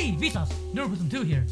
Hey, Vsauce! Neuropism 2 here.